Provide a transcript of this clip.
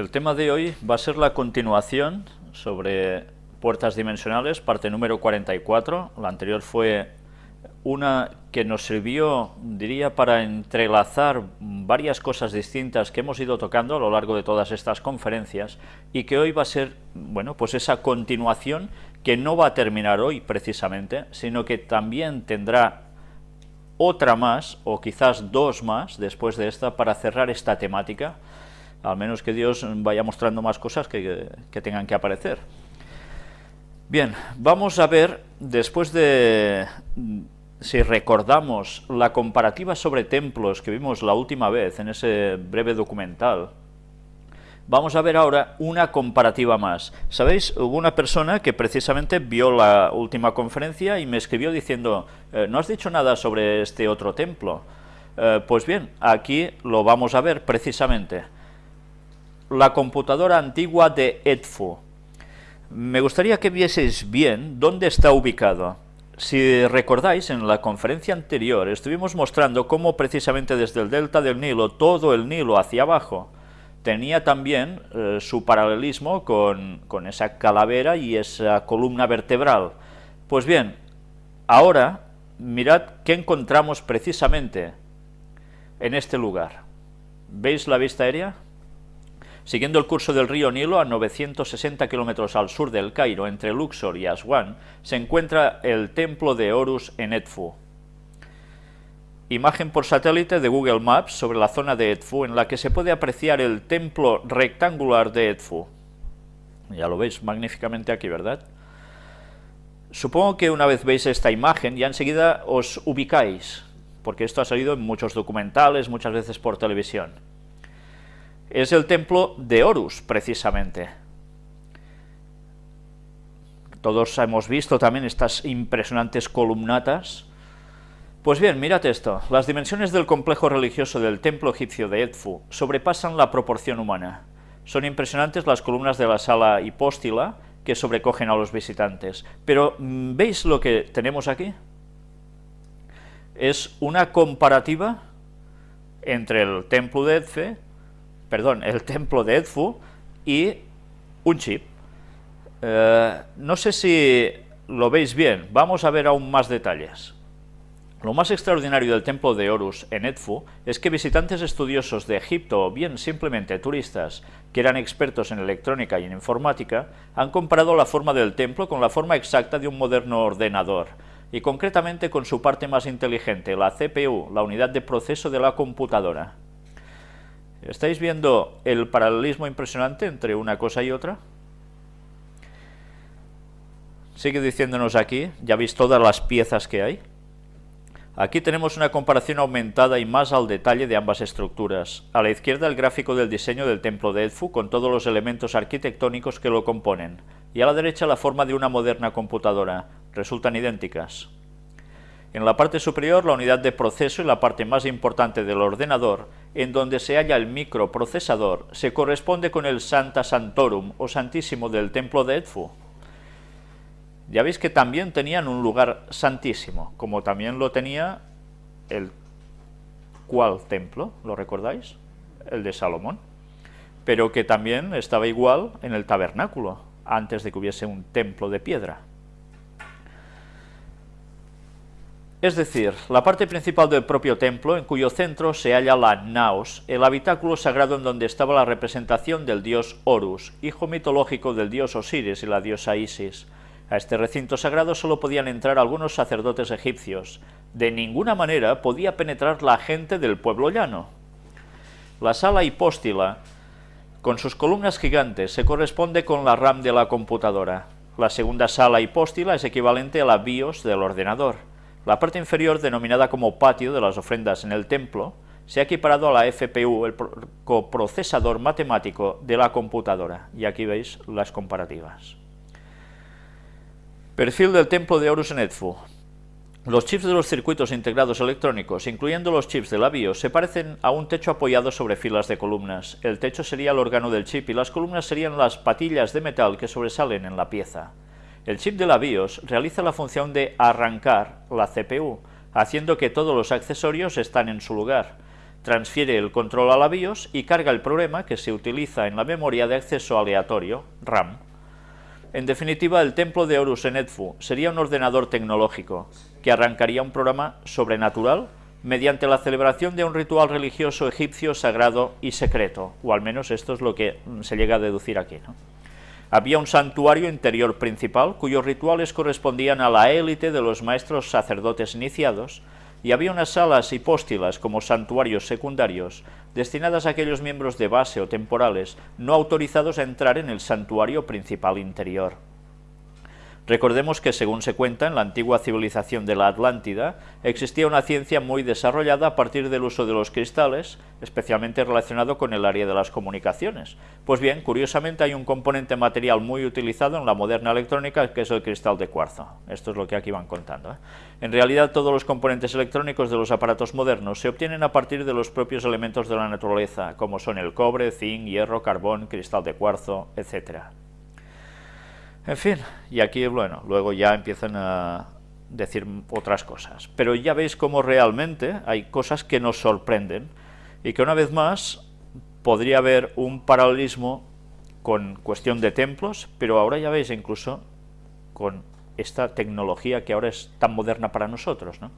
El tema de hoy va a ser la continuación sobre puertas dimensionales, parte número 44. La anterior fue una que nos sirvió, diría, para entrelazar varias cosas distintas que hemos ido tocando a lo largo de todas estas conferencias y que hoy va a ser, bueno, pues esa continuación que no va a terminar hoy precisamente, sino que también tendrá otra más, o quizás dos más después de esta, para cerrar esta temática, al menos que Dios vaya mostrando más cosas que, tengan que aparecer. Bien, vamos a ver, después de, si recordamos la comparativa sobre templos que vimos la última vez en ese breve documental, vamos a ver ahora una comparativa más. ¿Sabéis? Hubo una persona que precisamente vio la última conferencia y me escribió diciendo, eh, ¿no has dicho nada sobre este otro templo? Eh, pues bien, aquí lo vamos a ver precisamente la computadora antigua de Edfu. Me gustaría que vieseis bien dónde está ubicado. Si recordáis, en la conferencia anterior estuvimos mostrando cómo precisamente desde el delta del Nilo, todo el Nilo hacia abajo, tenía también eh, su paralelismo con, con esa calavera y esa columna vertebral. Pues bien, ahora mirad qué encontramos precisamente en este lugar. ¿Veis la vista aérea? Siguiendo el curso del río Nilo a 960 kilómetros al sur del Cairo, entre Luxor y Aswan, se encuentra el templo de Horus en Edfu. Imagen por satélite de Google Maps sobre la zona de Edfu, en la que se puede apreciar el templo rectangular de Edfu. Ya lo veis magníficamente aquí, ¿verdad? Supongo que una vez veis esta imagen, ya enseguida os ubicáis, porque esto ha salido en muchos documentales, muchas veces por televisión es el templo de Horus, precisamente. Todos hemos visto también estas impresionantes columnatas. Pues bien, mirad esto, las dimensiones del complejo religioso del templo egipcio de Edfu sobrepasan la proporción humana. Son impresionantes las columnas de la sala hipóstila que sobrecogen a los visitantes. Pero, mm, ¿veis lo que tenemos aquí? Es una comparativa entre el templo de Edfu perdón, el templo de Edfu y un chip. Eh, no sé si lo veis bien, vamos a ver aún más detalles. Lo más extraordinario del templo de Horus en Edfu es que visitantes estudiosos de Egipto o bien simplemente turistas que eran expertos en electrónica y en informática han comparado la forma del templo con la forma exacta de un moderno ordenador y concretamente con su parte más inteligente, la CPU, la unidad de proceso de la computadora. ¿Estáis viendo el paralelismo impresionante entre una cosa y otra? Sigue diciéndonos aquí, ya veis todas las piezas que hay. Aquí tenemos una comparación aumentada y más al detalle de ambas estructuras. A la izquierda el gráfico del diseño del templo de Edfu con todos los elementos arquitectónicos que lo componen, y a la derecha la forma de una moderna computadora. Resultan idénticas. En la parte superior la unidad de proceso y la parte más importante del ordenador, en donde se halla el microprocesador, se corresponde con el Santa Santorum o Santísimo del templo de Edfu. Ya veis que también tenían un lugar santísimo, como también lo tenía el cual templo, ¿lo recordáis? El de Salomón, pero que también estaba igual en el tabernáculo, antes de que hubiese un templo de piedra. Es decir, la parte principal del propio templo, en cuyo centro se halla la naos, el habitáculo sagrado en donde estaba la representación del dios Horus, hijo mitológico del dios Osiris y la diosa Isis. A este recinto sagrado solo podían entrar algunos sacerdotes egipcios. De ninguna manera podía penetrar la gente del pueblo llano. La sala hipóstila, con sus columnas gigantes, se corresponde con la RAM de la computadora. La segunda sala hipóstila es equivalente a la BIOS del ordenador. La parte inferior, denominada como patio de las ofrendas en el templo, se ha equiparado a la FPU, el coprocesador matemático de la computadora, y aquí veis las comparativas. Perfil del templo de Horus en. Los chips de los circuitos integrados electrónicos, incluyendo los chips de la BIOS, se parecen a un techo apoyado sobre filas de columnas. El techo sería el órgano del chip y las columnas serían las patillas de metal que sobresalen en la pieza. El chip de la BIOS realiza la función de arrancar la CPU, haciendo que todos los accesorios están en su lugar. transfiere el control a la BIOS y carga el programa que se utiliza en la memoria de acceso aleatorio, RAM. En definitiva, el templo de Horus en Edfu sería un ordenador tecnológico que arrancaría un programa sobrenatural mediante la celebración de un ritual religioso egipcio sagrado y secreto, o al menos esto es lo que se llega a deducir aquí. Había un santuario interior principal cuyos rituales correspondían a la élite de los maestros sacerdotes iniciados, y había unas salas hipóstilas como santuarios secundarios destinadas a aquellos miembros de base o temporales no autorizados a entrar en el santuario principal interior. Recordemos que, según se cuenta, en la antigua civilización de la Atlántida existía una ciencia muy desarrollada a partir del uso de los cristales, especialmente relacionado con el área de las comunicaciones. Pues bien, curiosamente hay un componente material muy utilizado en la moderna electrónica que es el cristal de cuarzo. Esto es lo que aquí van contando. ¿eh? En realidad todos los componentes electrónicos de los aparatos modernos se obtienen a partir de los propios elementos de la naturaleza, como son el cobre, zinc, hierro, carbón, cristal de cuarzo, etcétera. En fin, y aquí, bueno, luego ya empiezan a decir otras cosas. Pero ya veis cómo realmente hay cosas que nos sorprenden y que una vez más podría haber un paralelismo con cuestión de templos, pero ahora ya veis incluso con esta tecnología que ahora es tan moderna para nosotros, ¿no?